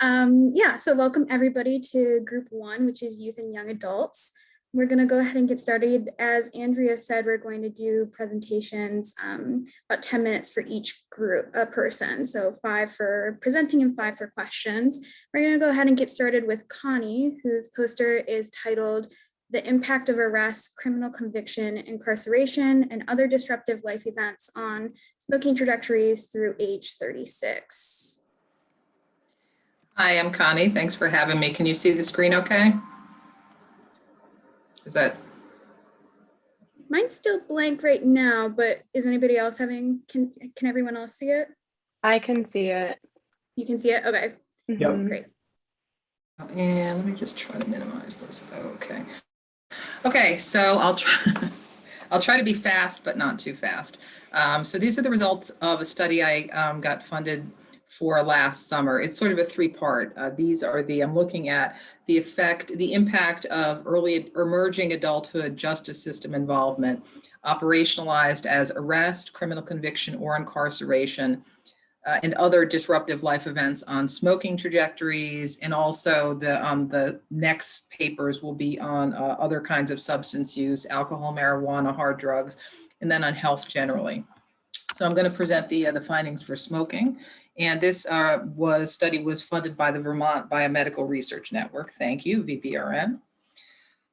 Um, yeah, so welcome everybody to group one, which is youth and young adults. We're going to go ahead and get started. As Andrea said, we're going to do presentations um, about 10 minutes for each group, a person. So five for presenting and five for questions. We're going to go ahead and get started with Connie, whose poster is titled The Impact of Arrest, Criminal Conviction, Incarceration, and Other Disruptive Life Events on Smoking Trajectories through age 36. Hi, I'm Connie. Thanks for having me. Can you see the screen okay? Is that, Mine's still blank right now, but is anybody else having, can, can everyone else see it? I can see it. You can see it? Okay, Yep. Mhm. great. and let me just try to minimize this. Okay. Okay, so I'll try, I'll try to be fast, but not too fast. Um, so these are the results of a study I um, got funded for last summer. It's sort of a three-part. Uh, these are the, I'm looking at the effect, the impact of early emerging adulthood justice system involvement, operationalized as arrest, criminal conviction, or incarceration, uh, and other disruptive life events on smoking trajectories. And also the, um, the next papers will be on uh, other kinds of substance use, alcohol, marijuana, hard drugs, and then on health generally. So I'm going to present the, uh, the findings for smoking. And this uh, was study was funded by the Vermont Biomedical Research Network. Thank you, VBRN.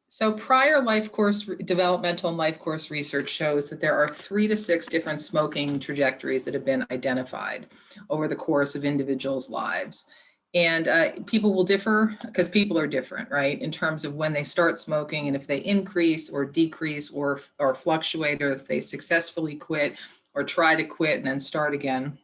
So prior life course developmental and life course research shows that there are three to six different smoking trajectories that have been identified over the course of individuals' lives. And uh, people will differ because people are different, right? In terms of when they start smoking and if they increase or decrease or, or fluctuate or if they successfully quit or try to quit and then start again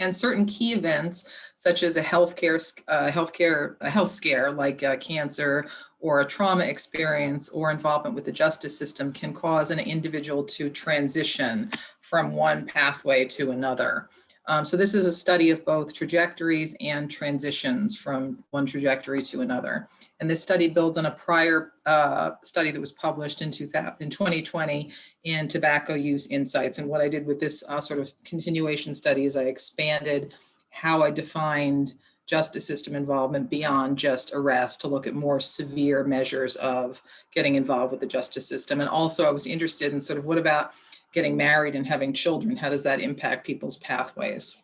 and certain key events such as a healthcare uh, healthcare a health scare like uh, cancer or a trauma experience or involvement with the justice system can cause an individual to transition from one pathway to another. Um, so this is a study of both trajectories and transitions from one trajectory to another. And this study builds on a prior uh, study that was published in, 2000, in 2020 in tobacco use insights. And what I did with this uh, sort of continuation study is I expanded how I defined justice system involvement beyond just arrest to look at more severe measures of getting involved with the justice system. And also I was interested in sort of what about getting married and having children? How does that impact people's pathways?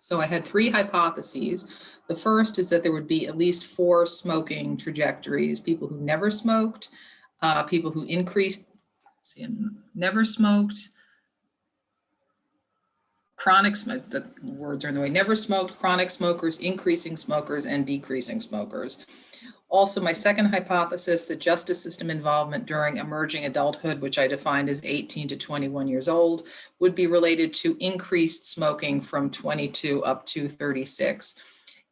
So I had three hypotheses. The first is that there would be at least four smoking trajectories, people who never smoked, uh, people who increased, see, never smoked, chronic, the words are in the way, never smoked, chronic smokers, increasing smokers, and decreasing smokers. Also, my second hypothesis, the justice system involvement during emerging adulthood, which I defined as 18 to 21 years old, would be related to increased smoking from 22 up to 36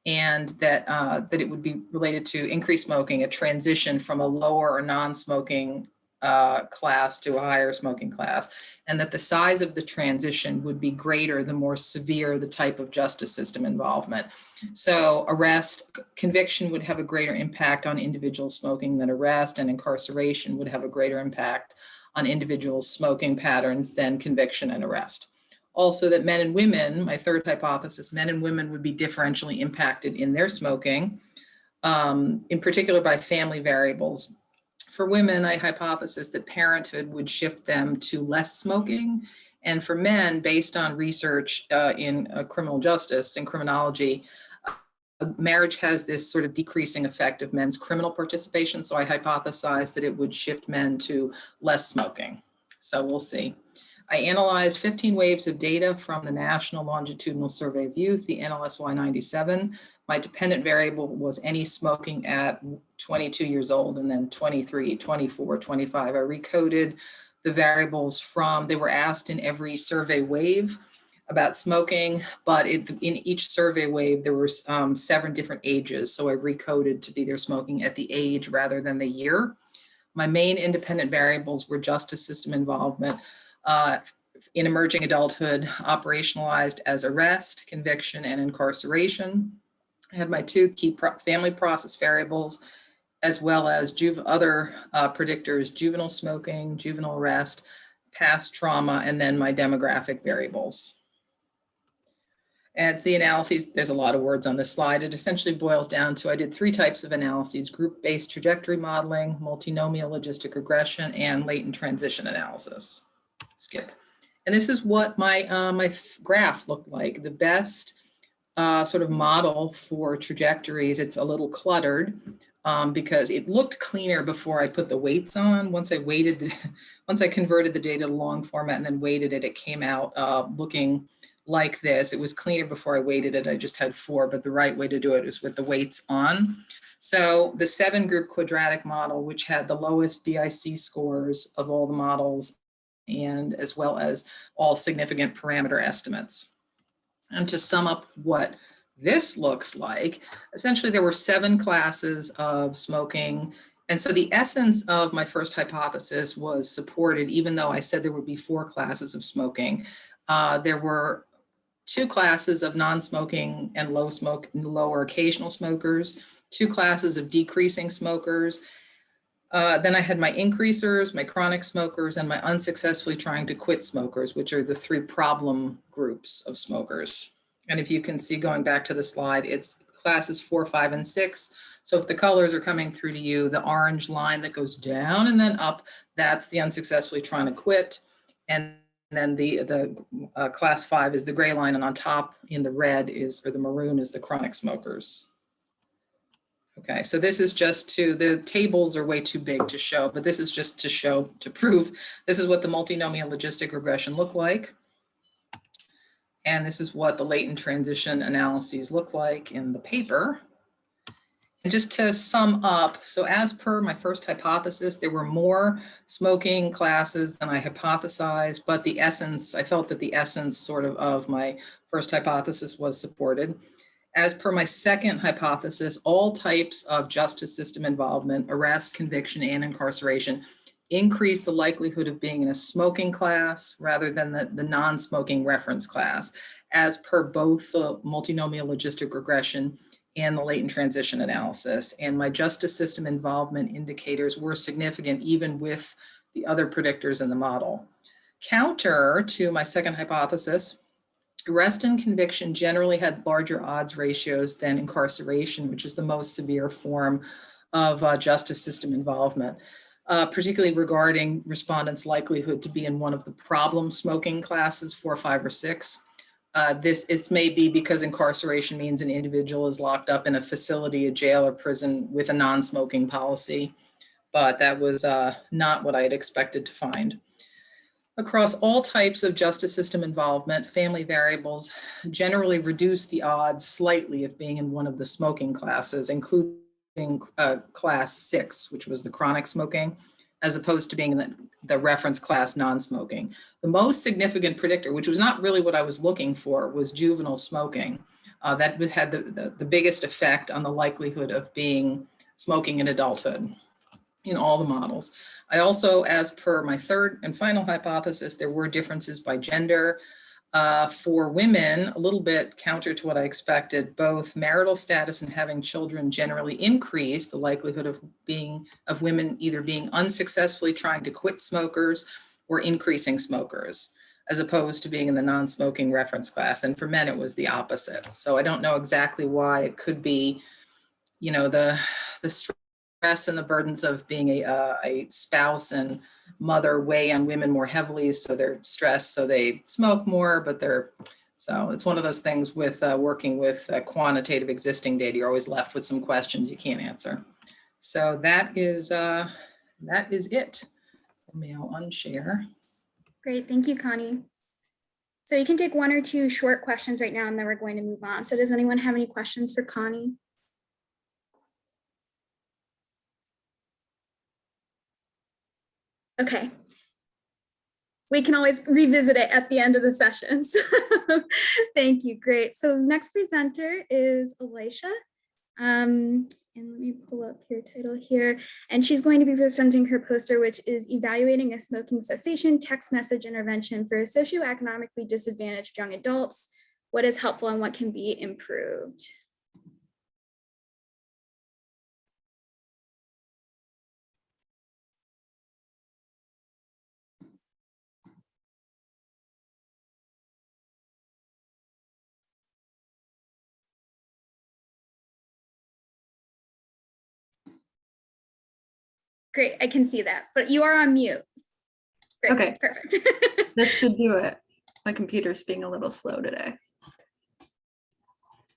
and that uh, that it would be related to increased smoking, a transition from a lower or non-smoking uh, class to a higher smoking class, and that the size of the transition would be greater the more severe the type of justice system involvement. So arrest, conviction would have a greater impact on individuals smoking than arrest, and incarceration would have a greater impact on individuals smoking patterns than conviction and arrest. Also that men and women, my third hypothesis, men and women would be differentially impacted in their smoking, um, in particular by family variables for women, I hypothesis that parenthood would shift them to less smoking. And for men, based on research uh, in uh, criminal justice and criminology, uh, marriage has this sort of decreasing effect of men's criminal participation. So I hypothesize that it would shift men to less smoking. So we'll see. I analyzed 15 waves of data from the National Longitudinal Survey of Youth, the NLSY 97. My dependent variable was any smoking at 22 years old and then 23, 24, 25. I recoded the variables from, they were asked in every survey wave about smoking, but it, in each survey wave, there were um, seven different ages. So I recoded to be their smoking at the age rather than the year. My main independent variables were justice system involvement, uh, in emerging adulthood operationalized as arrest, conviction, and incarceration. I had my two key pro family process variables, as well as other uh, predictors, juvenile smoking, juvenile arrest, past trauma, and then my demographic variables. And it's the analyses, there's a lot of words on this slide. It essentially boils down to, I did three types of analyses, group-based trajectory modeling, multinomial logistic regression, and latent transition analysis. Skip. And this is what my, uh, my graph looked like. The best uh, sort of model for trajectories, it's a little cluttered um, because it looked cleaner before I put the weights on. Once I weighted, the, once I converted the data to long format and then weighted it, it came out uh, looking like this. It was cleaner before I weighted it. I just had four, but the right way to do it is with the weights on. So the seven group quadratic model, which had the lowest BIC scores of all the models and as well as all significant parameter estimates. And to sum up what this looks like, essentially there were seven classes of smoking. And so the essence of my first hypothesis was supported, even though I said there would be four classes of smoking. Uh, there were two classes of non-smoking and low smoke, lower occasional smokers, two classes of decreasing smokers. Uh, then I had my increasers, my chronic smokers, and my unsuccessfully trying to quit smokers, which are the three problem groups of smokers. And if you can see going back to the slide, it's classes four, five, and six. So if the colors are coming through to you, the orange line that goes down and then up, that's the unsuccessfully trying to quit. And then the, the uh, class five is the gray line and on top in the red is, or the maroon is the chronic smokers. Okay, so this is just to, the tables are way too big to show, but this is just to show, to prove, this is what the multinomial logistic regression look like. And this is what the latent transition analyses look like in the paper. And just to sum up, so as per my first hypothesis, there were more smoking classes than I hypothesized, but the essence, I felt that the essence sort of of my first hypothesis was supported. As per my second hypothesis, all types of justice system involvement, arrest, conviction, and incarceration increase the likelihood of being in a smoking class rather than the, the non-smoking reference class, as per both the multinomial logistic regression and the latent transition analysis. And my justice system involvement indicators were significant even with the other predictors in the model. Counter to my second hypothesis, arrest and conviction generally had larger odds ratios than incarceration, which is the most severe form of uh, justice system involvement. Uh, particularly regarding respondents' likelihood to be in one of the problem smoking classes, four, five, or six. Uh, this it's maybe because incarceration means an individual is locked up in a facility, a jail or prison with a non-smoking policy, but that was uh, not what I had expected to find. Across all types of justice system involvement, family variables generally reduce the odds slightly of being in one of the smoking classes, including uh, class six, which was the chronic smoking, as opposed to being in the, the reference class non-smoking. The most significant predictor, which was not really what I was looking for, was juvenile smoking. Uh, that had the, the, the biggest effect on the likelihood of being smoking in adulthood in all the models. I also, as per my third and final hypothesis, there were differences by gender. Uh, for women, a little bit counter to what I expected, both marital status and having children generally increase the likelihood of being of women either being unsuccessfully trying to quit smokers or increasing smokers, as opposed to being in the non-smoking reference class. And for men, it was the opposite. So I don't know exactly why it could be, you know, the the stress and the burdens of being a, uh, a spouse and mother weigh on women more heavily. So they're stressed, so they smoke more, but they're, so it's one of those things with uh, working with uh, quantitative existing data, you're always left with some questions you can't answer. So that is, uh, that is it. Let me I'll unshare. Great, thank you, Connie. So you can take one or two short questions right now and then we're going to move on. So does anyone have any questions for Connie? Okay. We can always revisit it at the end of the session. So thank you. Great. So next presenter is Elisha. Um, and let me pull up your title here. And she's going to be presenting her poster, which is evaluating a smoking cessation text message intervention for socioeconomically disadvantaged young adults. What is helpful and what can be improved? Great, I can see that, but you are on mute. Great, Okay. Perfect. This should do it. My computer's being a little slow today.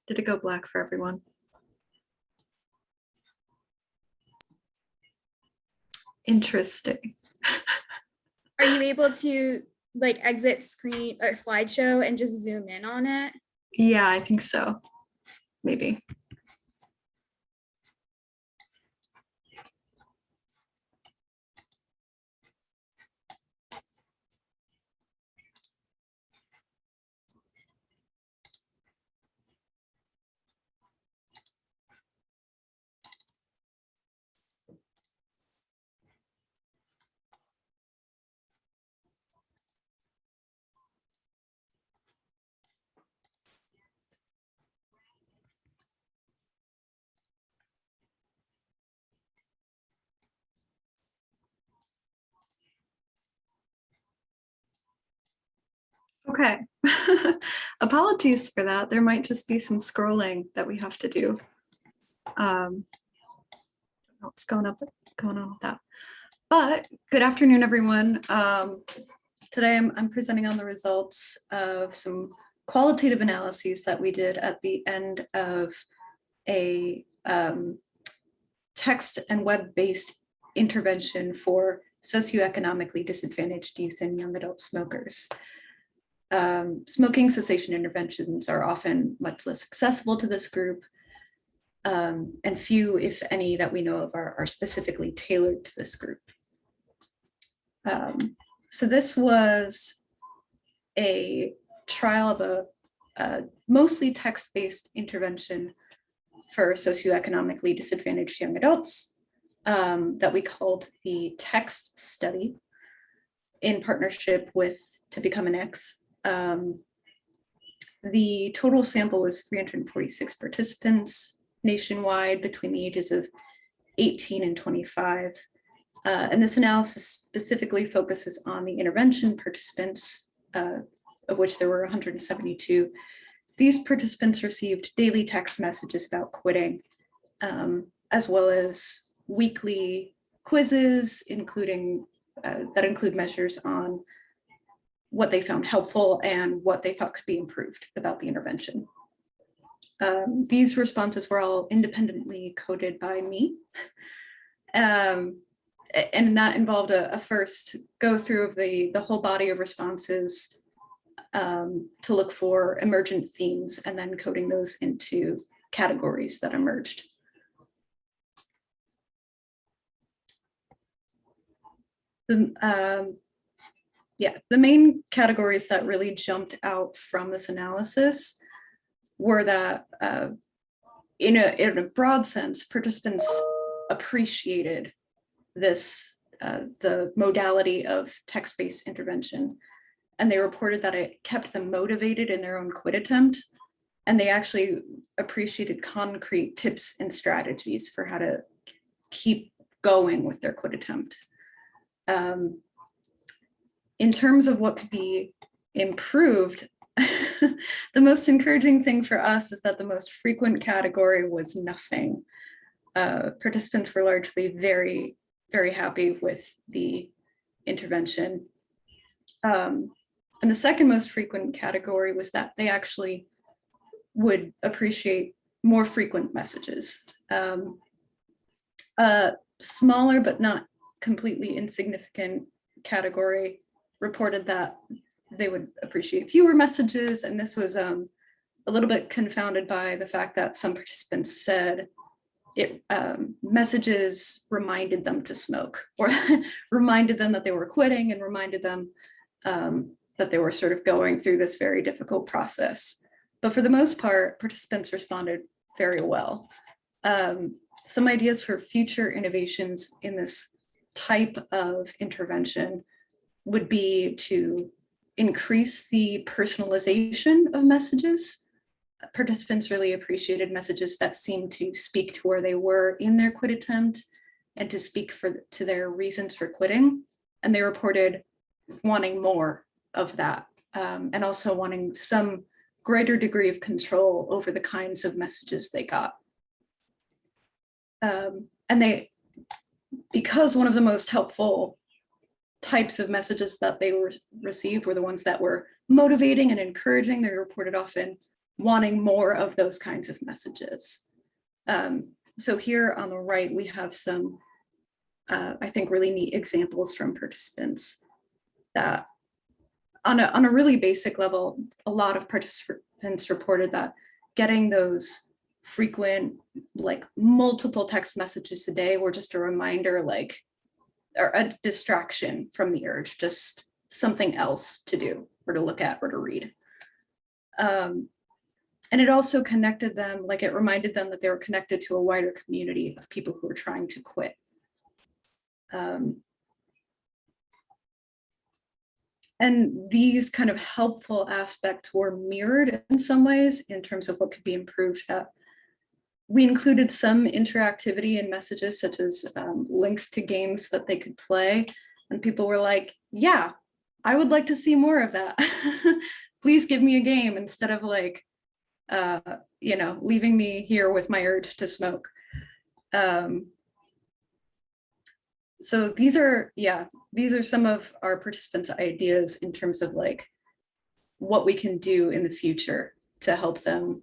Did it go black for everyone? Interesting. Are you able to like exit screen or slideshow and just zoom in on it? Yeah, I think so. Maybe. Okay. Apologies for that. There might just be some scrolling that we have to do. Um, What's going up, going on with that? But good afternoon, everyone. Um, Today I'm, I'm presenting on the results of some qualitative analyses that we did at the end of a um, text and web-based intervention for socioeconomically disadvantaged youth and young adult smokers. Um, smoking cessation interventions are often much less accessible to this group. um, and few, if any, that we know of are, are specifically tailored to this group. Um, so this was a trial of a, a mostly text-based intervention for socioeconomically disadvantaged young adults um, that we called the text study in partnership with To Become an X. Um, the total sample was 346 participants nationwide between the ages of 18 and 25. Uh, and this analysis specifically focuses on the intervention participants, uh, of which there were 172. These participants received daily text messages about quitting, um, as well as weekly quizzes, including uh, that include measures on what they found helpful and what they thought could be improved about the intervention. Um, these responses were all independently coded by me. Um, and that involved a, a first go through of the, the whole body of responses um, to look for emergent themes and then coding those into categories that emerged. The, um, yeah, the main categories that really jumped out from this analysis were that uh, in a, in a broad sense, participants appreciated this, uh, the modality of text-based intervention. And they reported that it kept them motivated in their own quit attempt. And they actually appreciated concrete tips and strategies for how to keep going with their quit attempt. Um, in terms of what could be improved, the most encouraging thing for us is that the most frequent category was nothing. Uh, participants were largely very, very happy with the intervention. Um, and the second most frequent category was that they actually would appreciate more frequent messages. Um, a smaller but not completely insignificant category reported that they would appreciate fewer messages. And this was um, a little bit confounded by the fact that some participants said it um, messages reminded them to smoke or reminded them that they were quitting and reminded them um, that they were sort of going through this very difficult process. But for the most part, participants responded very well. Um, some ideas for future innovations in this type of intervention would be to increase the personalization of messages. Participants really appreciated messages that seemed to speak to where they were in their quit attempt and to speak for to their reasons for quitting. And they reported wanting more of that um, and also wanting some greater degree of control over the kinds of messages they got. Um, and they because one of the most helpful types of messages that they were received were the ones that were motivating and encouraging. They reported often wanting more of those kinds of messages. Um, so here on the right, we have some, uh, I think, really neat examples from participants that on a, on a really basic level, a lot of participants reported that getting those frequent, like multiple text messages a day were just a reminder, like, or a distraction from the urge, just something else to do or to look at or to read. Um, and it also connected them, like it reminded them that they were connected to a wider community of people who were trying to quit. Um, and these kind of helpful aspects were mirrored in some ways in terms of what could be improved that we included some interactivity in messages such as um, links to games that they could play. And people were like, yeah, I would like to see more of that. Please give me a game instead of like, uh, you know, leaving me here with my urge to smoke. Um, so these are, yeah, these are some of our participants' ideas in terms of like what we can do in the future to help them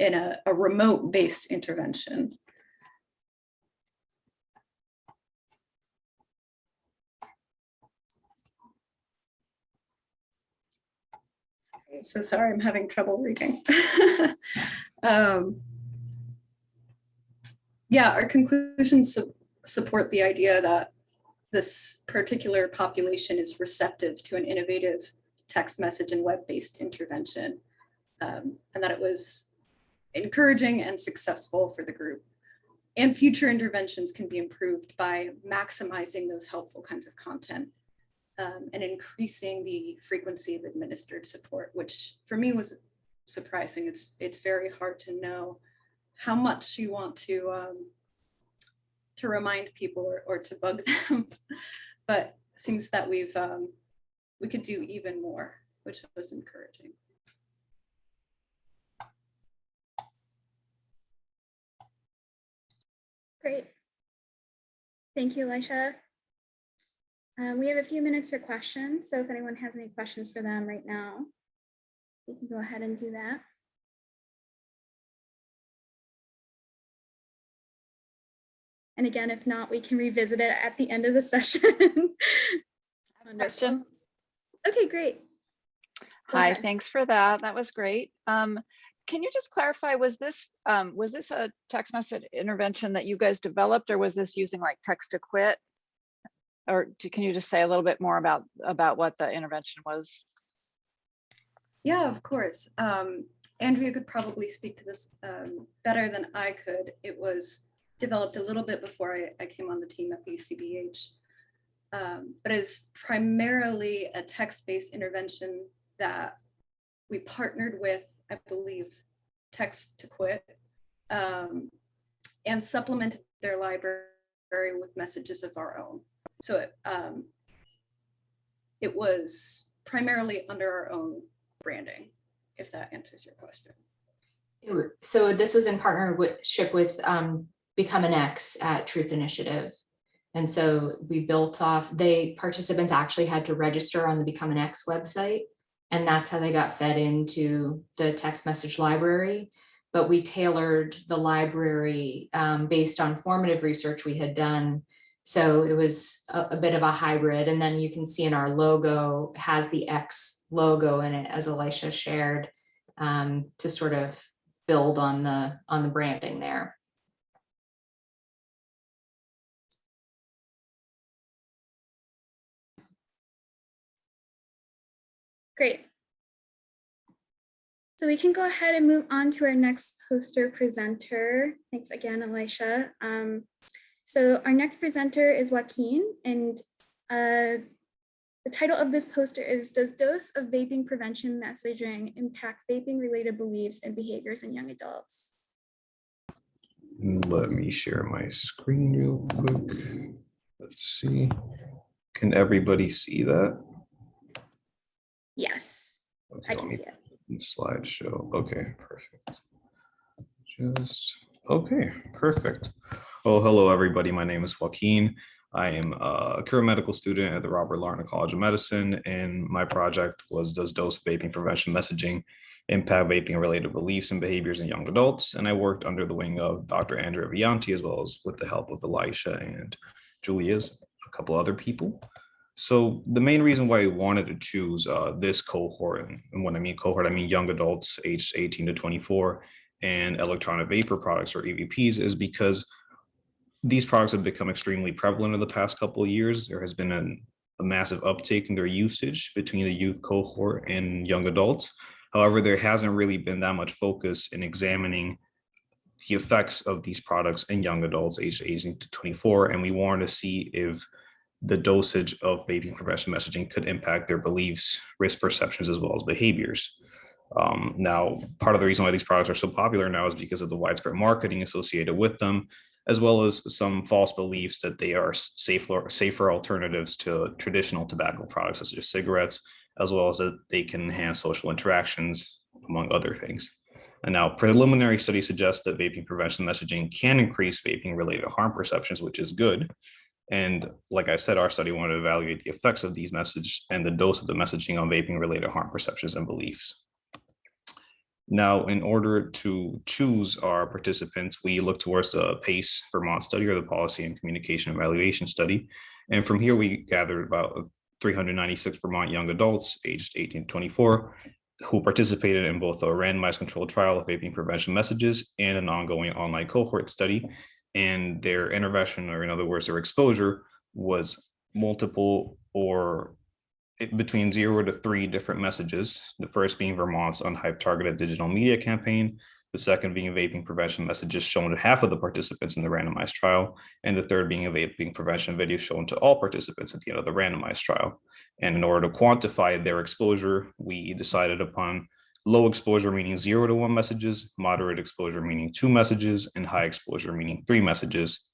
in a, a remote-based intervention. So sorry, I'm having trouble reading. um, yeah, our conclusions su support the idea that this particular population is receptive to an innovative text message and web-based intervention, um, and that it was encouraging and successful for the group. And future interventions can be improved by maximizing those helpful kinds of content um, and increasing the frequency of administered support, which for me was surprising. It's, it's very hard to know how much you want to, um, to remind people or, or to bug them. but seems that we've, um, we could do even more, which was encouraging. Great. Thank you, Elisha. Um, we have a few minutes for questions, so if anyone has any questions for them right now, you can go ahead and do that. And again, if not, we can revisit it at the end of the session. Question. Okay, great. Go Hi, ahead. thanks for that. That was great. Um, can you just clarify, was this, um, was this a text message intervention that you guys developed or was this using like text to quit? Or do- can you just say a little bit more about, about what the intervention was? Yeah, of course. Um, Andrea could probably speak to this um, better than I could. It was developed a little bit before I, I came on the team at VCBH. Um, but is primarily a text-based intervention that we partnered with, I believe, Text to Quit, um, and supplemented their library with messages of our own. So it, um, it was primarily under our own branding, if that answers your question. So this was in partnership with um, Become an X at Truth Initiative. And so we built off, they, participants actually had to register on the Become an X website. And that's how they got fed into the text message library. But we tailored the library um, based on formative research we had done. So it was a, a bit of a hybrid. And then you can see in our logo has the X logo in it, as Elisha shared, um, to sort of build on the on the branding there. Great. So we can go ahead and move on to our next poster presenter. Thanks again, Elisha. Um, so our next presenter is Joaquin, and uh, the title of this poster is Does Dose of Vaping Prevention Messaging Impact Vaping-Related Beliefs and Behaviors in Young Adults? Let me share my screen real quick. Let's see. Can everybody see that? Yes, Okay, I can see it. slideshow. Okay, perfect. Just, okay, perfect. Oh, hello, everybody. My name is Joaquin. I am a current medical student at the Robert Larner College of Medicine, and my project was Does Dose Vaping Prevention Messaging Impact Vaping Related Beliefs and Behaviors in Young Adults? And I worked under the wing of Dr. Andrea Villanti, as well as with the help of Elisha and Julia's, a couple other people. So the main reason why I wanted to choose uh, this cohort, and and when I mean cohort, I mean young adults aged 18 to 24, and electronic vapor products or EVPs is because these products have become extremely prevalent in the past couple of years. There has been an, a massive uptake in their usage between the youth cohort and young adults. However, there hasn't really been that much focus in examining the effects of these products in young adults aged 18 to 24. And we wanted to see if the dosage of vaping prevention messaging could impact their beliefs, risk perceptions, as well as behaviors. Um, now, part of the reason why these products are so popular now is because of the widespread marketing associated with them, as well as some false beliefs that they are safer, safer alternatives to traditional tobacco products such as cigarettes, as well as that they can enhance social interactions, among other things. And now preliminary studies suggest that vaping prevention messaging can increase vaping related harm perceptions, which is good. And like I said, our study wanted to evaluate the effects of these messages and the dose of the messaging on vaping related harm perceptions and beliefs. Now, in order to choose our participants, we look towards the PACE Vermont study or the Policy and Communication Evaluation Study. And from here, we gathered about 396 Vermont young adults aged 18 to 24 who participated in both a randomized controlled trial of vaping prevention messages and an ongoing online cohort study. And their intervention, or in other words, their exposure was multiple or between zero to three different messages. The first being Vermont's unhyped targeted digital media campaign. The second being vaping prevention messages shown to half of the participants in the randomized trial. And the third being a vaping prevention video shown to all participants at the end of the randomized trial. And in order to quantify their exposure, we decided upon low exposure meaning zero to one messages, moderate exposure meaning two messages, and high exposure meaning three messages.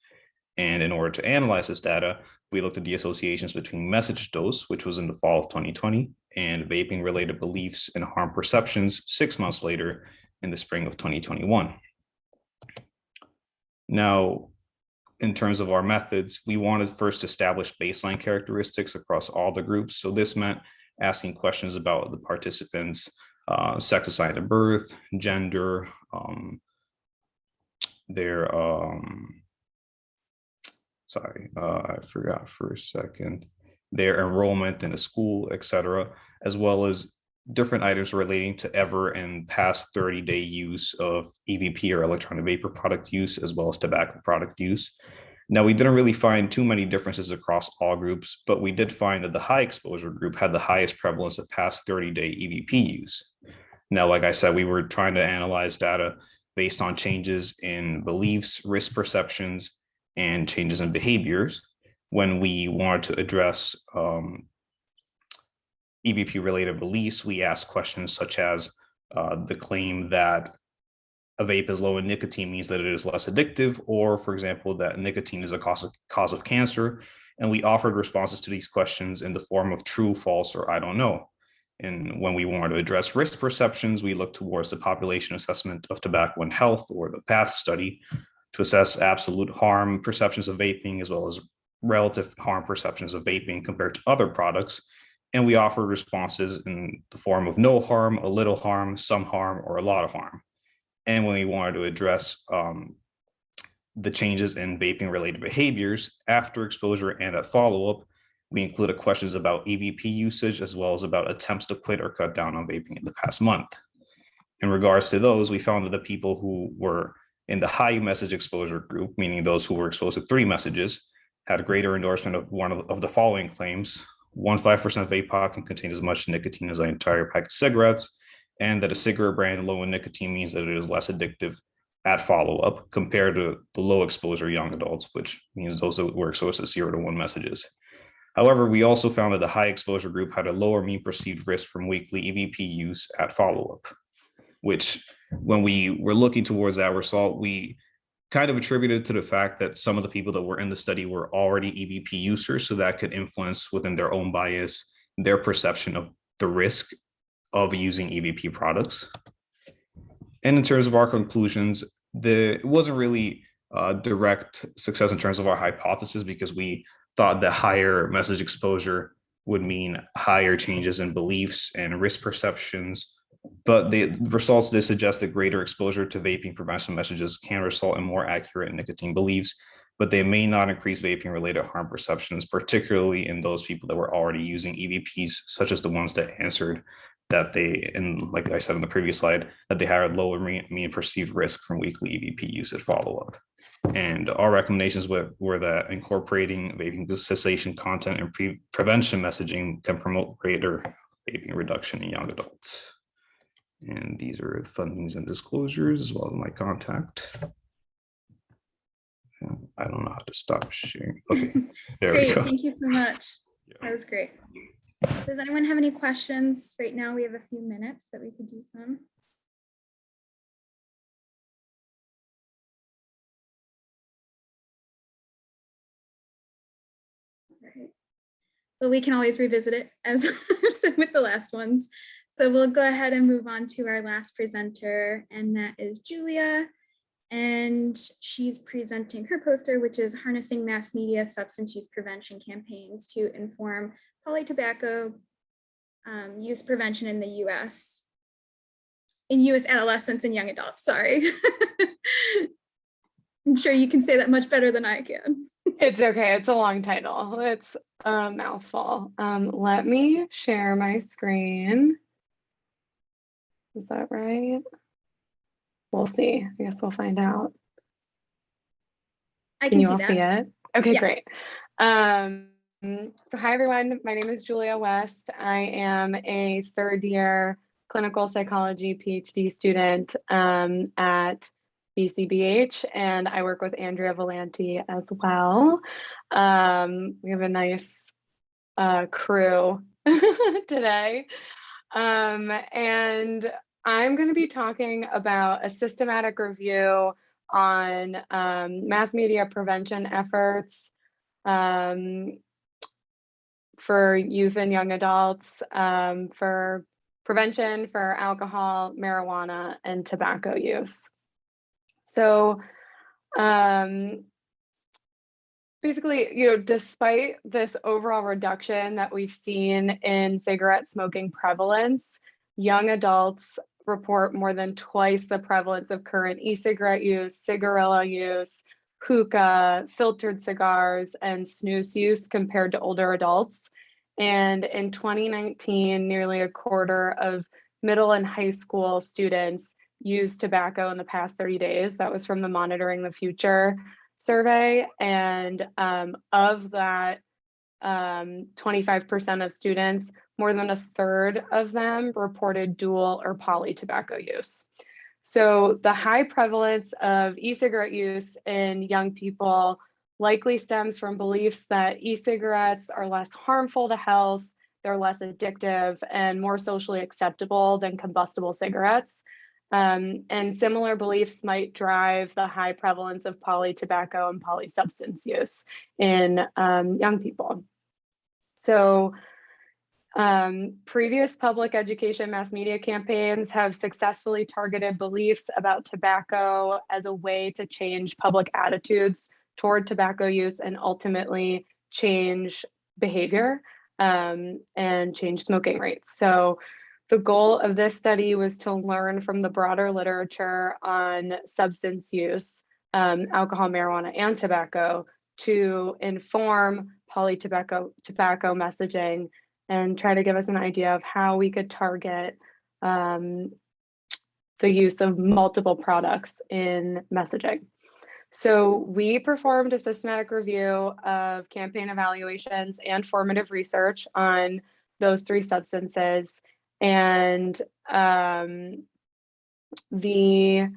And in order to analyze this data, we looked at the associations between message dose, which was in the fall of 2020, and vaping related beliefs and harm perceptions six months later in the spring of 2021. Now, in terms of our methods, we wanted first to establish baseline characteristics across all the groups. So this meant asking questions about the participants' uh, sex assigned at birth, gender, um, their um, sorry, uh, I forgot for a second, their enrollment in a school, et cetera, as well as different items relating to ever and past 30 day use of EVP or electronic vapor product use, as well as tobacco product use. Now, we didn't really find too many differences across all groups, but we did find that the high exposure group had the highest prevalence of past 30 day EVP use. Now, like I said, we were trying to analyze data based on changes in beliefs, risk perceptions, and changes in behaviors when we wanted to address um, EVP related beliefs, we ask questions such as uh, the claim that a vape is low in nicotine means that it is less addictive, or for example, that nicotine is a cause of, cause of cancer. And we offered responses to these questions in the form of true, false, or I don't know. And when we wanted to address risk perceptions, we looked towards the population assessment of tobacco and health or the PATH study to assess absolute harm perceptions of vaping as well as relative harm perceptions of vaping compared to other products. And we offered responses in the form of no harm, a little harm, some harm, or a lot of harm. And when we wanted to address um, the changes in vaping related behaviors after exposure and at follow-up, we included questions about EVP usage as well as about attempts to quit or cut down on vaping in the past month. In regards to those, we found that the people who were in the high message exposure group, meaning those who were exposed to three messages, had a greater endorsement of one of, of the following claims. One 5% vape pod can contain as much nicotine as an entire pack of cigarettes, and that a cigarette brand low in nicotine means that it is less addictive at follow-up compared to the low exposure young adults, which means those that were exposed to zero to one messages. However, we also found that the high exposure group had a lower mean perceived risk from weekly EVP use at follow-up, which when we were looking towards that result, we kind of attributed to the fact that some of the people that were in the study were already EVP users, so that could influence within their own bias, their perception of the risk of using EVP products. And in terms of our conclusions, the it wasn't really uh, direct success in terms of our hypothesis because we thought that higher message exposure would mean higher changes in beliefs and risk perceptions. But the results did suggest that greater exposure to vaping prevention messages can result in more accurate nicotine beliefs, but they may not increase vaping related harm perceptions, particularly in those people that were already using EVPs, such as the ones that answered that they, and like I said in the previous slide, that they had lower mean perceived risk from weekly EVP usage follow-up. And our recommendations were, were that incorporating vaping cessation content and pre- prevention messaging can promote greater vaping reduction in young adults. And these are the fundings and disclosures as well as my contact. I don't know how to stop sharing. Okay, there we Great, go. thank you so much. Yeah. That was great. Does anyone have any questions? Right now, we have a few minutes that we could do some. Alright. But we can always revisit it as with the last ones. So we'll go ahead and move on to our last presenter, and that is Julia. And she's presenting her poster, which is harnessing mass media substance use prevention campaigns to inform poly tobacco um, use prevention in the US. In US adolescents and young adults, sorry. I'm sure you can say that much better than I can. It's okay. It's a long title. It's a mouthful. Um, let me share my screen. Is that right? We'll see. I guess we'll find out. I Can can you see all see it? Okay, Yeah. great. Um, so hi everyone, my name is Julia West. I am a third year clinical psychology PhD student um, at VCBH and I work with Andrea Villanti as well. Um, we have a nice uh, crew today. Um, and I'm going to be talking about a systematic review on um, mass media prevention efforts um, for youth and young adults, um, for prevention for alcohol, marijuana, and tobacco use. So um, basically, you know, despite this overall reduction that we've seen in cigarette smoking prevalence, young adults report more than twice the prevalence of current e-cigarette use, cigarillo use, hookah, filtered cigars, and snus use compared to older adults. And in 2019, nearly a quarter of middle and high school students used tobacco in the past 30 days. That was from the Monitoring the Future survey. And um, of that, 25% of students, more than a third of them reported dual or poly tobacco use. So the high prevalence of e-cigarette use in young people likely stems from beliefs that e-cigarettes are less harmful to health, they're less addictive and more socially acceptable than combustible cigarettes. Um, and similar beliefs might drive the high prevalence of poly tobacco and poly substance use in um, young people. So um, previous public education mass media campaigns have successfully targeted beliefs about tobacco as a way to change public attitudes toward tobacco use and ultimately change behavior um, and change smoking rates. So the goal of this study was to learn from the broader literature on substance use, um, alcohol, marijuana, and tobacco to inform poly tobacco, tobacco messaging and try to give us an idea of how we could target um, the use of multiple products in messaging. So we performed a systematic review of campaign evaluations and formative research on those three substances. And um, the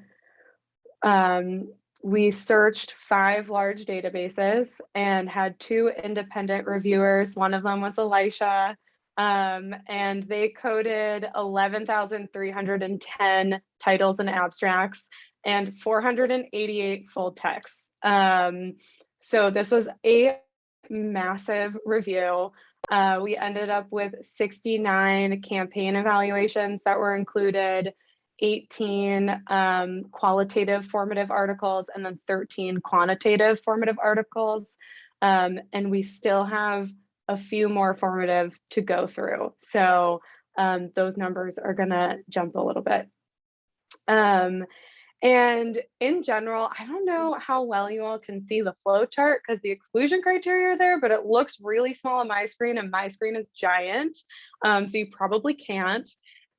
um, we searched five large databases and had two independent reviewers. One of them was Elisha, um, and they coded 11,310 titles and abstracts and 488 full texts. Um, so this was a massive review. Uh, we ended up with 69 campaign evaluations that were included 18 um, qualitative formative articles and then 13 quantitative formative articles. Um, and we still have a few more formative to go through. So um, those numbers are gonna jump a little bit. Um, and in general, I don't know how well you all can see the flow chart because the exclusion criteria are there, but it looks really small on my screen and my screen is giant. Um, so you probably can't.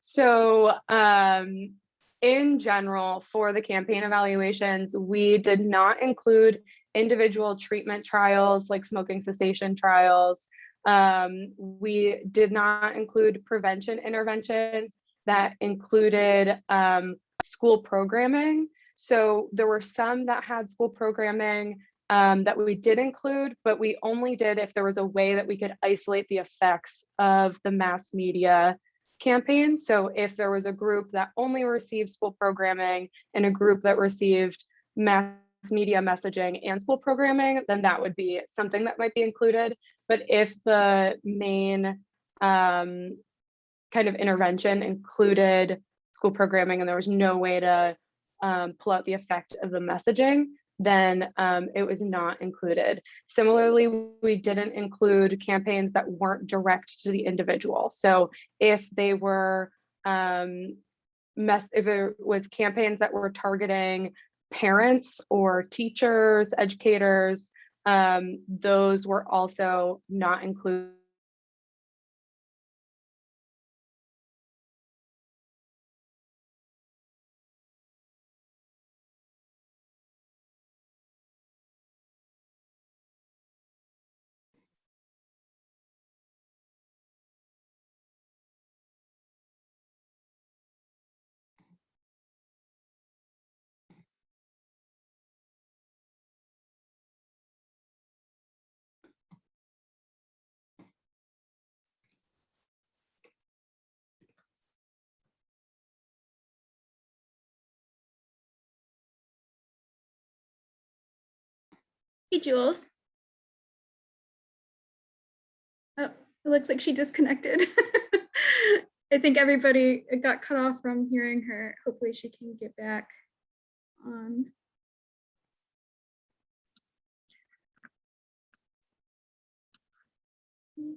So um, in general, for the campaign evaluations, we did not include individual treatment trials like smoking cessation trials. Um, we did not include prevention interventions that included um, school programming. So there were some that had school programming um, that we did include, but we only did if there was a way that we could isolate the effects of the mass media campaign. So if there was a group that only received school programming and a group that received mass media messaging and school programming, then that would be something that might be included. But if the main um, kind of intervention included school programming and there was no way to um, pull out the effect of the messaging, then um, it was not included. Similarly, we didn't include campaigns that weren't direct to the individual. So if they were, um, mess, if it was campaigns that were targeting parents or teachers, educators, um, those were also not included Hey, Jules. Oh, it looks like she disconnected. I think everybody got cut off from hearing her. Hopefully she can get back on. Oh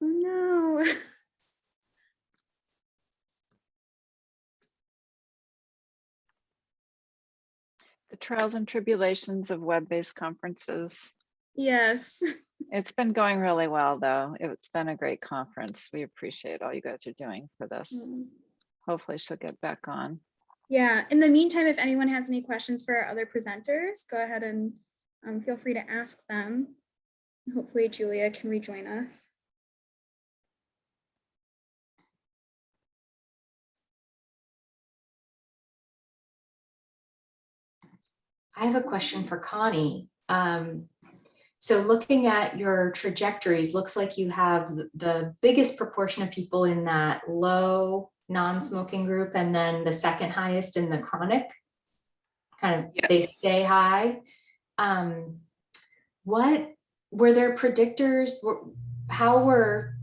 no. The trials and tribulations of web-based conferences. Yes. It's been going really well, though. It's been a great conference. We appreciate all you guys are doing for this. Mm. Hopefully she'll get back on. Yeah, in the meantime, if anyone has any questions for our other presenters, go ahead and um, feel free to ask them. Hopefully Julia can rejoin us. I have a question for Connie. Um, so looking at your trajectories, looks like you have the biggest proportion of people in that low non-smoking group and then the second highest in the chronic. Kind of, they stay high. Um, what, were there predictors? Were- How were,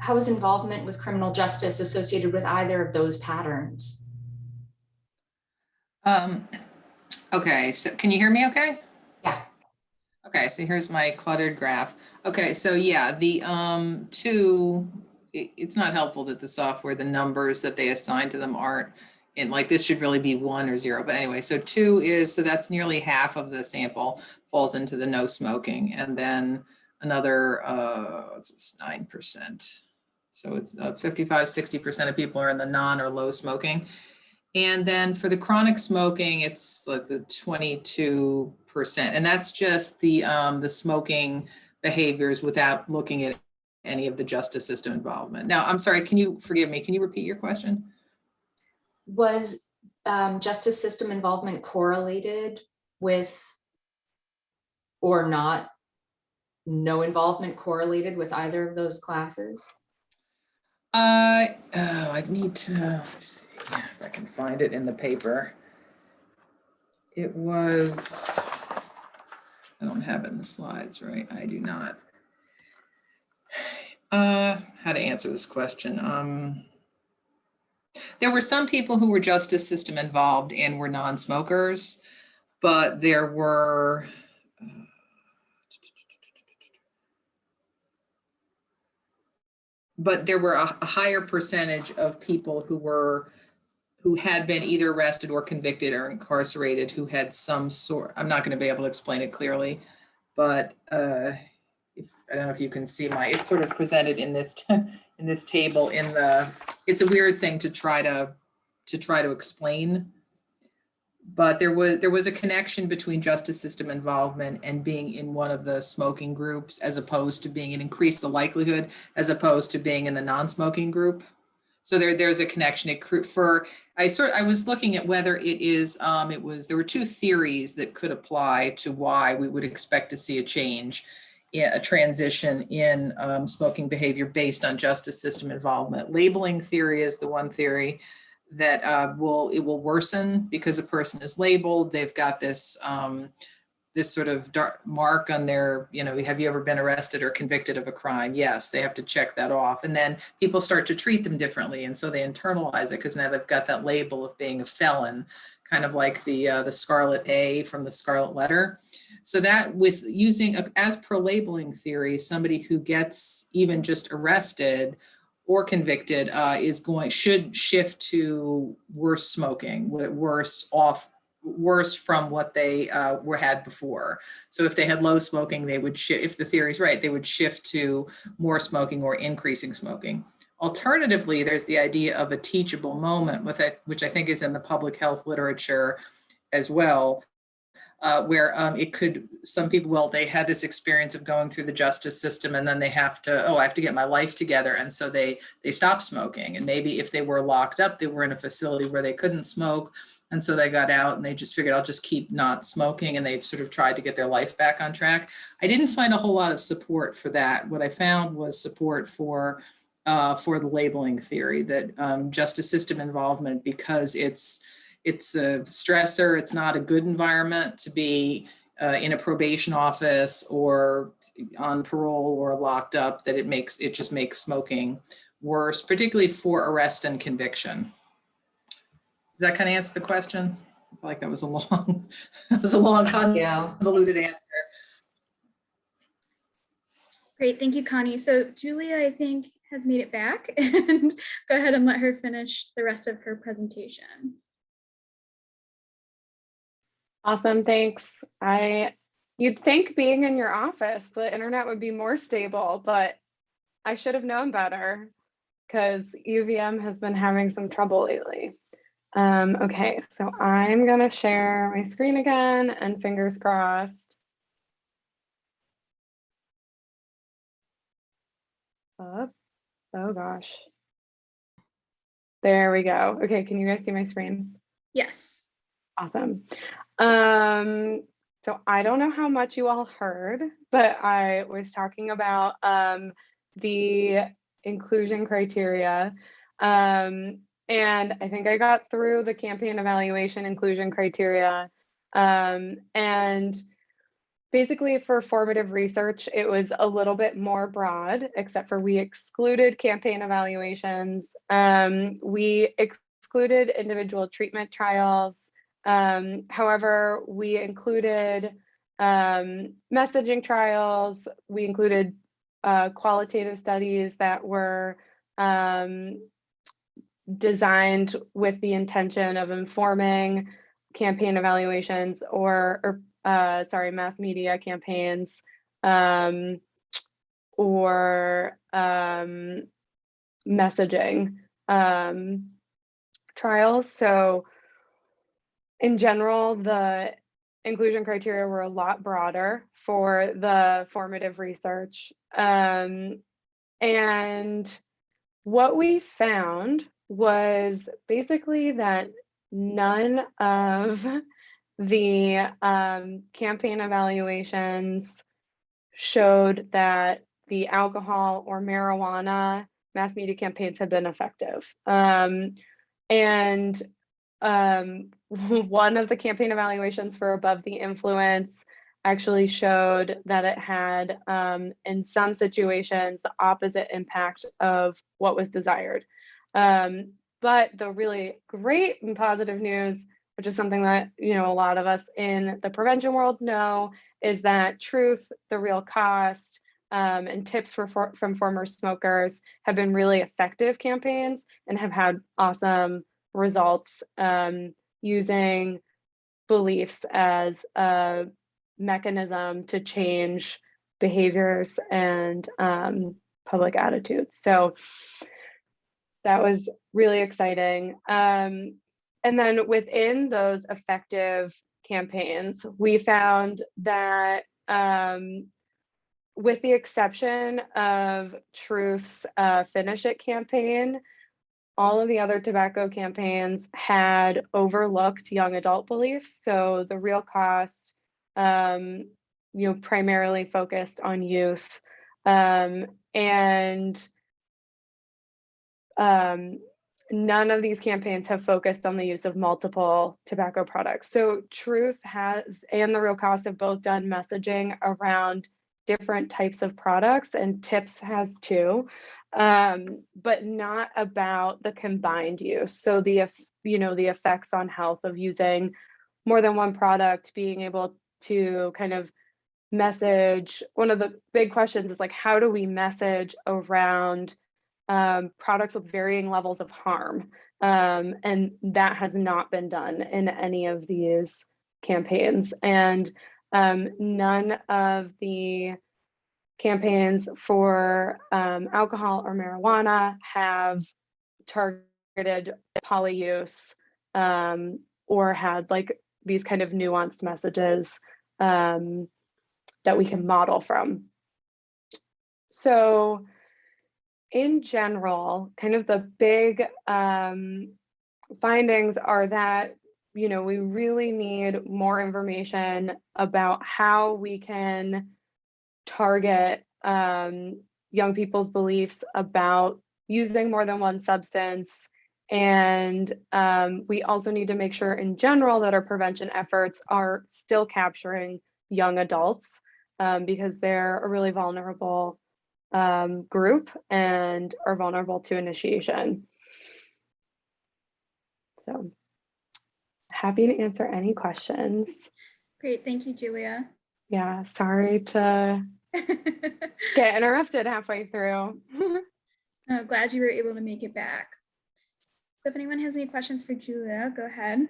how was involvement with criminal justice associated with either of those patterns? Um, okay, so can you hear me okay? Yeah. Okay, so here's my cluttered graph. Okay, so yeah, the um two, it- it's not helpful that the software, the numbers that they assign to them aren't in like this should really be one or zero, but anyway, so two is, so that's nearly half of the sample falls into the no smoking and then another uh what's nine percent. So it's uh, 55, 60% of people are in the non or low smoking. And then for the chronic smoking, it's like the twenty-two percent, and that's just the um, the smoking behaviors without looking at any of the justice system involvement. Now, I'm sorry, can you forgive me? Can you repeat your question? Was um, justice system involvement correlated with or not? No involvement correlated with either of those classes? Uh, oh, I need to, see if I can find it in the paper. It was, I don't have it in the slides, right? I do not. Uh, how to answer this question? Um, there were some people who were justice system involved and were non-smokers, but there were. But there were a, a higher percentage of people who were, who had been either arrested or convicted or incarcerated, who had some sort, I'm not going to be able to explain it clearly, but uh, if, I don't know if you can see my, it's sort of presented in this, in this table in the, it's a weird thing to try to, to try to explain. But there was, there was a connection between justice system involvement and being in one of the smoking groups as opposed to being, it increased the likelihood as opposed to being in the non-smoking group. So there, there's a connection for, I sort, I was looking at whether it is, um, it was, there were two theories that could apply to why we would expect to see a change a transition in um, smoking behavior based on justice system involvement. Labeling theory is the one theory that uh, will it will worsen because a person is labeled. They've got this um, this sort of dark mark on their, you know, have you ever been arrested or convicted of a crime? Yes, they have to check that off. And then people start to treat them differently. And so they internalize it because now they've got that label of being a felon, kind of like the uh, the Scarlet A from the Scarlet Letter. So that with using, as per labeling theory, somebody who gets even just arrested or convicted uh, is going, should shift to worse smoking, worse off, worse from what they uh, were had before. So if they had low smoking, they would shift, if the theory is right, they would shift to more smoking or increasing smoking. Alternatively, there's the idea of a teachable moment with it, which I think is in the public health literature as well, uh, where um, it could, some people, well, they had this experience of going through the justice system and then they have to, oh, I have to get my life together. And so they, they stop smoking. And maybe if they were locked up, they were in a facility where they couldn't smoke. And so they got out and they just figured I'll just keep not smoking and they sort of tried to get their life back on track. I didn't find a whole lot of support for that. What I found was support for uh, for the labeling theory that um, justice system involvement because it's it's a stressor. It's not a good environment to be uh, in a probation office or on parole or locked up that it makes it just makes smoking worse, particularly for arrest and conviction. Does that kind of answer the question? I feel like that was a long, that was a long Yeah. convoluted answer. Great, thank you, Connie. So Julia, I think, has made it back and go ahead and let her finish the rest of her presentation. Awesome, thanks. I, you'd think being in your office, the internet would be more stable, but I should have known better because UVM has been having some trouble lately. Um, okay, so I'm gonna share my screen again and fingers crossed. Up. Oh gosh. There we go. Okay, can you guys see my screen? Yes. Awesome. Um, so I don't know how much you all heard, but I was talking about um, the inclusion criteria. Um, and I think I got through the campaign evaluation inclusion criteria. Um, and basically for formative research, it was a little bit more broad, except for we excluded campaign evaluations. Um, we excluded individual treatment trials. Um, however, we included um, messaging trials, we included uh, qualitative studies that were um, designed with the intention of informing campaign evaluations or, or uh, sorry, mass media campaigns um, or um, messaging um, trials. So in general, the inclusion criteria were a lot broader for the formative research. Um, and what we found was basically that none of the um, campaign evaluations showed that the alcohol or marijuana mass media campaigns had been effective. Um, and um, one of the campaign evaluations for above the influence actually showed that it had, um, in some situations, the opposite impact of what was desired. Um, but the really great and positive news, which is something that you know a lot of us in the prevention world know, is that truth, the real cost, um, and tips for, from former smokers have been really effective campaigns and have had awesome results um, using beliefs as a mechanism to change behaviors and um, public attitudes. So that was really exciting. Um, and then within those effective campaigns, we found that um, with the exception of Truth's uh, Finish It campaign, all of the other tobacco campaigns had overlooked young adult beliefs. So the real cost, um, you know, primarily focused on youth. Um, and um, none of these campaigns have focused on the use of multiple tobacco products. So Truth has, and the real cost have both done messaging around different types of products and tips has too um, but not about the combined use. So the you know the effects on health of using more than one product being able to kind of message one of the big questions is like how do we message around um, products with varying levels of harm? Um, and that has not been done in any of these campaigns. And um, none of the campaigns for um, alcohol or marijuana have targeted poly use um, or had like these kind of nuanced messages um, that we can model from. So in general, kind of the big um, findings are that you know, we really need more information about how we can target um, young people's beliefs about using more than one substance. And um, we also need to make sure in general that our prevention efforts are still capturing young adults um, because they're a really vulnerable um, group and are vulnerable to initiation. So happy to answer any questions. Great, thank you, Julia. Yeah, sorry to get interrupted halfway through. I'm glad you were able to make it back. So if anyone has any questions for Julia, go ahead.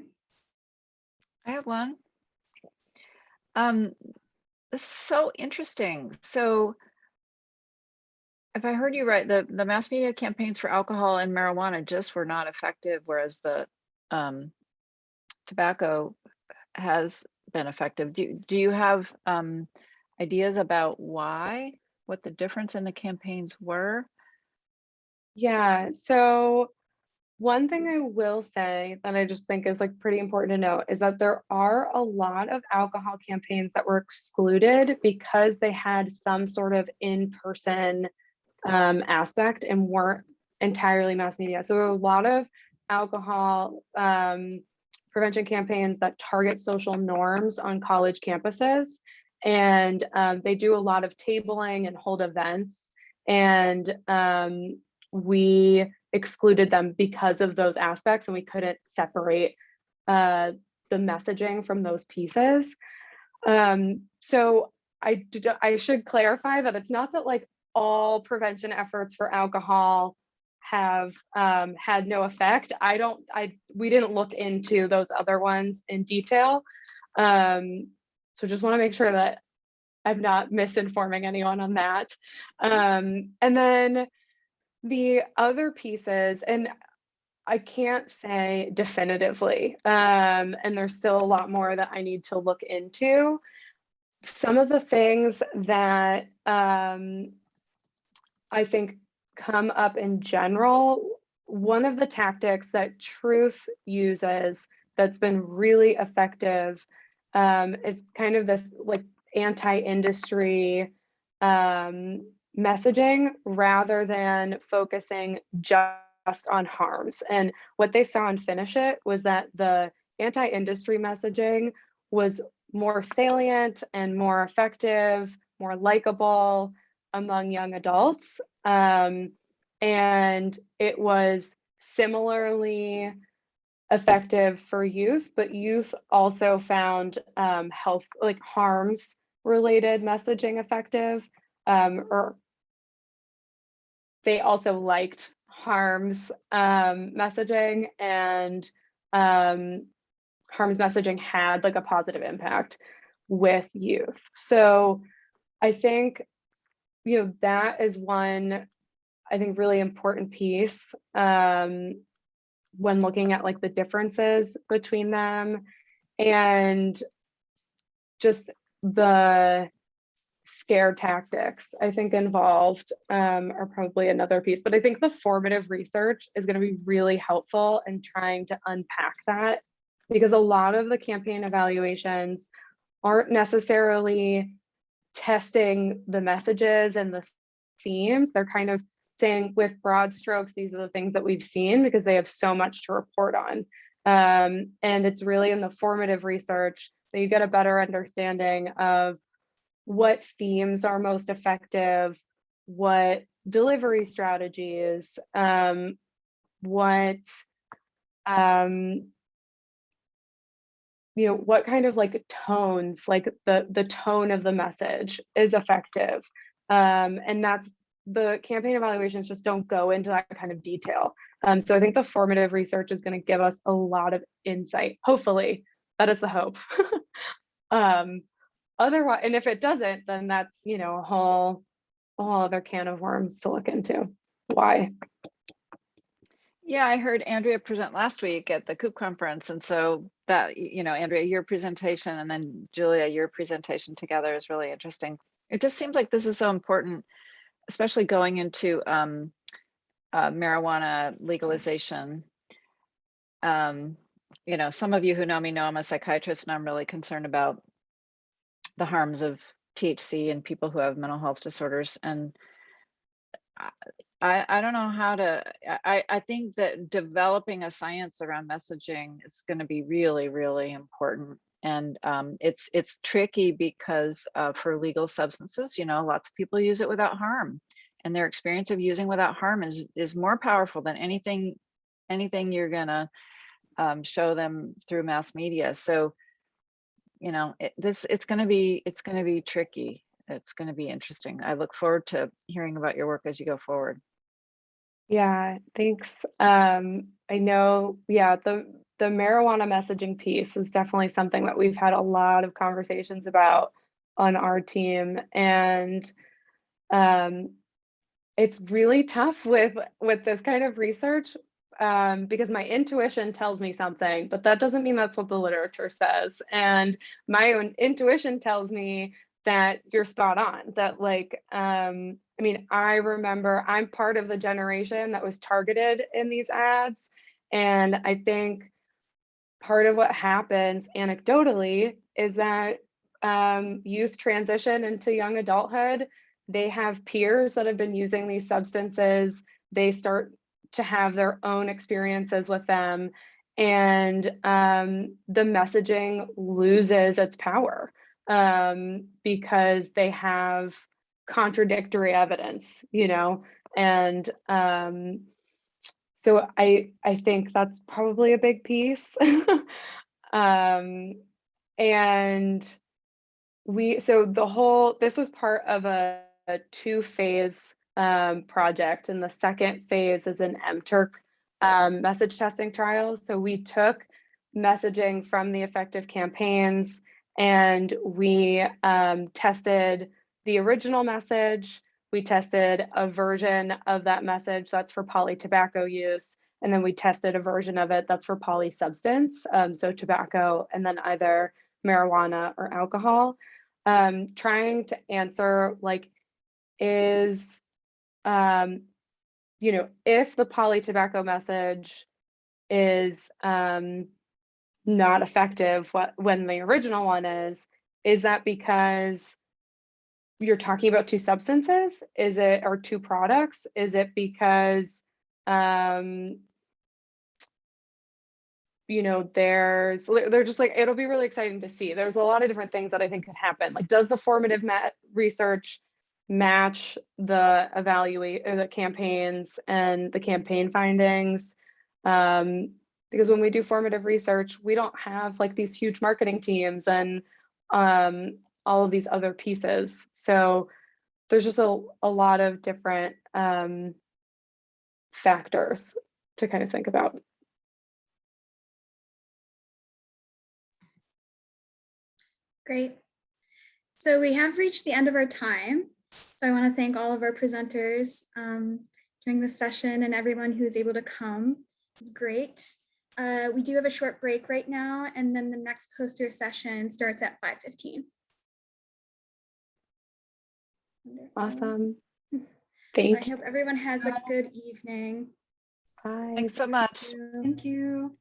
I have one. Um, this is so interesting. So if I heard you right, the, the mass media campaigns for alcohol and marijuana just were not effective, whereas the um, tobacco has been effective. Do, do you have um, ideas about why, what the difference in the campaigns were? Yeah, so one thing I will say that I just think is like pretty important to note is that there are a lot of alcohol campaigns that were excluded because they had some sort of in-person um, aspect and weren't entirely mass media. So a lot of alcohol um, prevention campaigns that target social norms on college campuses. And um, they do a lot of tabling and hold events. And um, we excluded them because of those aspects and we couldn't separate uh, the messaging from those pieces. Um, so I, I should clarify that it's not that like all prevention efforts for alcohol have um, had no effect. I don't, I, we didn't look into those other ones in detail. Um, so just wanna make sure that I'm not misinforming anyone on that. Um, and then the other pieces, and I can't say definitively, um, and there's still a lot more that I need to look into. Some of the things that um, I think come up in general, one of the tactics that Truth uses that's been really effective um, is kind of this like anti-industry um, messaging rather than focusing just on harms. And what they saw in Finish It was that the anti-industry messaging was more salient and more effective, more likable among young adults. Um, and it was similarly effective for youth, but youth also found um, health, like harms related messaging effective, um, or they also liked harms um, messaging and um, harms messaging had like a positive impact with youth. So I think, you know, that is one, I think, really important piece um, when looking at like the differences between them and just the scare tactics I think involved um, are probably another piece, but I think the formative research is going to be really helpful in trying to unpack that because a lot of the campaign evaluations aren't necessarily testing the messages and the themes. They're kind of saying with broad strokes, these are the things that we've seen because they have so much to report on. Um, and it's really in the formative research that you get a better understanding of what themes are most effective, what delivery strategies, um, what, um, you know, what kind of like tones, like the, the tone of the message is effective. Um, and that's the campaign evaluations just don't go into that kind of detail. Um, so I think the formative research is going to give us a lot of insight. Hopefully, that is the hope. um, otherwise, and if it doesn't, then that's you know a whole, a whole other can of worms to look into. Why? Yeah, I heard Andrea present last week at the COOP conference. And so that, you know, Andrea, your presentation and then Julia, your presentation together is really interesting. It just seems like this is so important, especially going into um, uh, marijuana legalization. Um, you know, some of you who know me know I'm a psychiatrist and I'm really concerned about the harms of THC and people who have mental health disorders. And I, I don't know how to, I, I think that developing a science around messaging is going to be really, really important. And um, it's it's tricky because uh, for legal substances, you know, lots of people use it without harm. And their experience of using without harm is is more powerful than anything anything you're gonna um, show them through mass media. So, you know, it, this it's gonna be it's gonna be tricky it's going to be interesting. I look forward to hearing about your work as you go forward. Yeah, thanks. Um, I know, yeah, the the marijuana messaging piece is definitely something that we've had a lot of conversations about on our team, and um, it's really tough with with this kind of research um, because my intuition tells me something, but that doesn't mean that's what the literature says. And my own intuition tells me that you're spot on that like um i mean i remember i'm part of the generation that was targeted in these ads and i think part of what happens anecdotally is that um, youth transition into young adulthood they have peers that have been using these substances they start to have their own experiences with them and um, the messaging loses its power um, because they have contradictory evidence, you know, and um, so I I think that's probably a big piece. um, and we so the whole this was part of a, a two phase um, project, and the second phase is an MTurk um, message testing trials. So we took messaging from the effective campaigns and we um, tested the original message. We tested a version of that message that's for poly tobacco use. And then we tested a version of it that's for poly substance, um, so tobacco, and then either marijuana or alcohol. Um, trying to answer like, is, um, you know, if the poly tobacco message is um, not effective when the original one is is that because you're talking about two substances is it or two products is it because um you know, there's, they're just like, it'll be really exciting to see. There's a lot of different things that I think could happen. Like, does the formative ma- research match the evaluate or the campaigns and the campaign findings? Um, because when we do formative research, we don't have like these huge marketing teams and um, all of these other pieces. So there's just a, a lot of different um, factors to kind of think about. Great. So we have reached the end of our time. So I want to thank all of our presenters um, during this session and everyone who was able to come. It's great. Uh, we do have a short break right now, and then the next poster session starts at 5:15. Wonderful. Awesome. I Thank you. I hope everyone has a good evening. Bye. Thanks so much. Thank you.